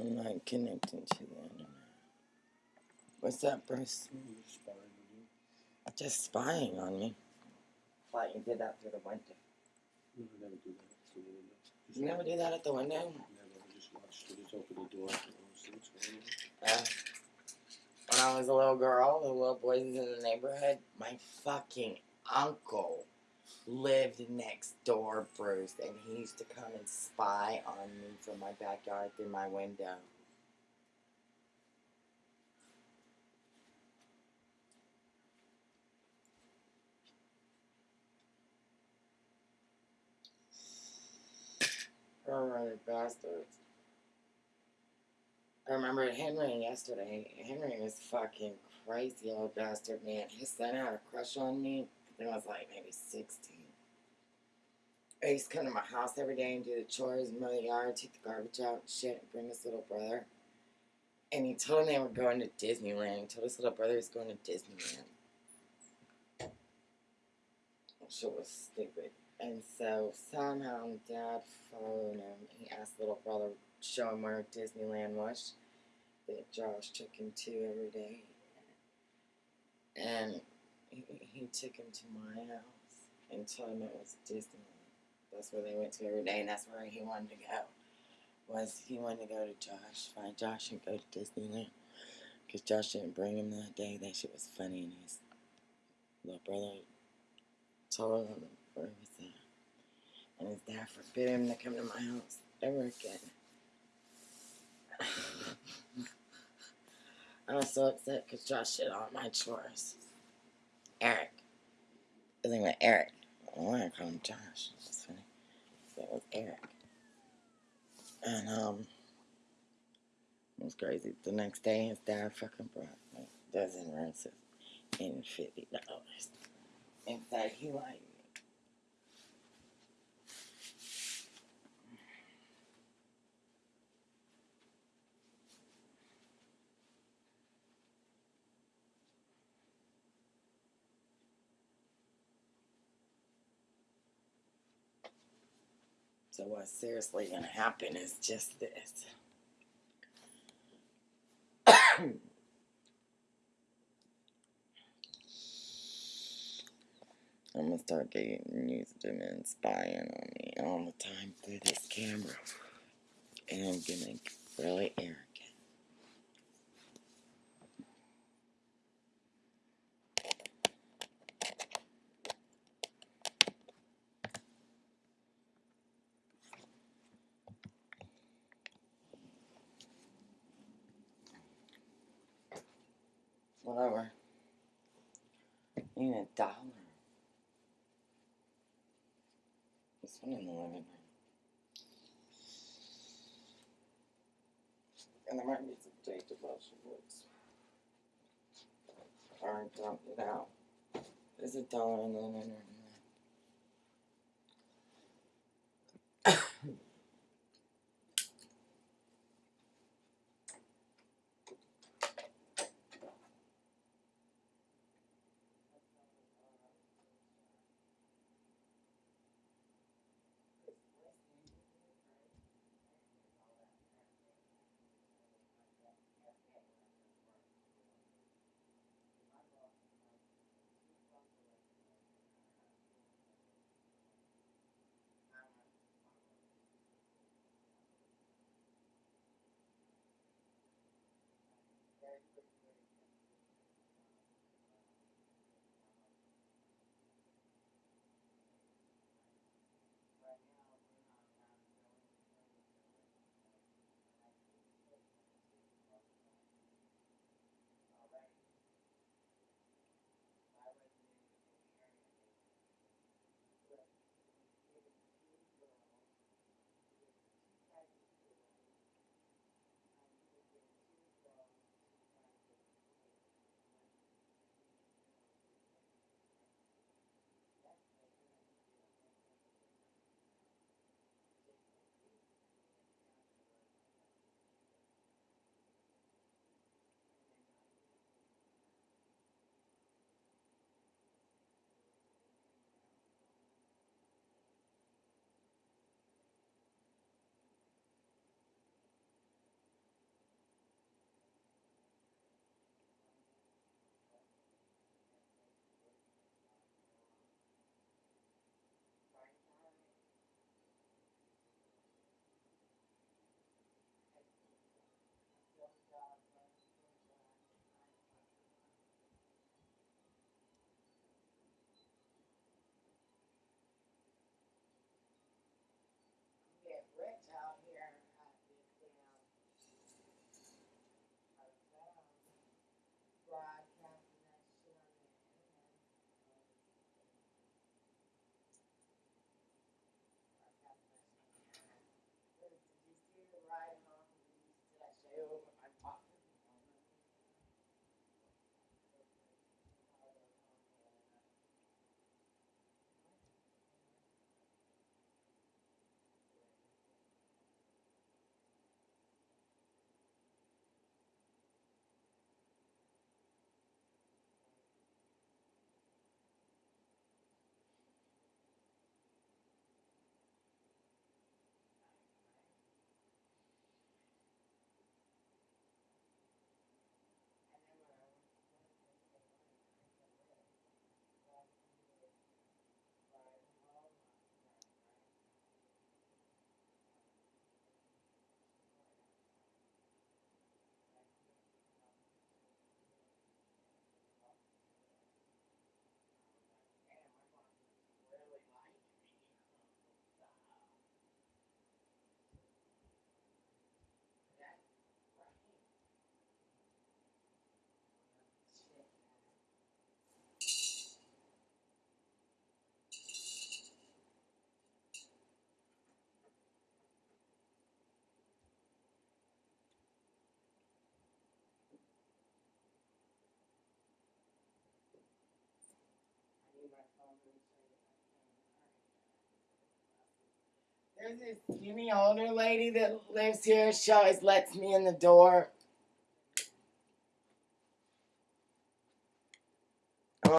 I'm not connecting to the internet. What's up, Bruce? Just spying on me. Thought you did that through the window. No, I never do that. through the window. Just You never do that at the window? Never. I just watch. I just open the door. and see what's going on. Uh, when I was a little girl, the little boys in the neighborhood, my fucking uncle lived next door, Bruce, and he used to come and spy on me from my backyard through my window. Alright, bastards. I remember Henry yesterday. Henry was fucking crazy old bastard, man. His son had a crush on me. I I was like maybe 16. I used to come to my house every day and do the chores, mow the yard, take the garbage out, and shit, and bring his little brother. And he told him they were going to Disneyland. He told his little brother he was going to Disneyland. Shit was stupid. And so somehow dad phoned him. He asked little brother show him where Disneyland was that Josh took him to every day. And he, he took him to my house and told him it was Disneyland. That's where they went to every day, and that's where he wanted to go. Was he wanted to go to Josh, find Josh, and go to Disneyland? Because Josh didn't bring him that day. That shit was funny, and his little brother told him where he was at. And his dad forbid him to come to my house ever again. I was so upset because Josh did all my chores. Eric. His name was Eric. I want to call him Josh. That's funny. It was Eric. And, um, it was crazy. The next day, his dad fucking brought a dozen roses and $50. In fact, he liked So what's seriously gonna happen is just this. I'm gonna start getting used to them spying on me all the time through this camera. And I'm gonna really arrogant. Whatever. Need a dollar. This one in the living room. And there might be some J devotion books. Or dump it out. There's a dollar in the living room. There's this skinny older lady that lives here. She always lets me in the door.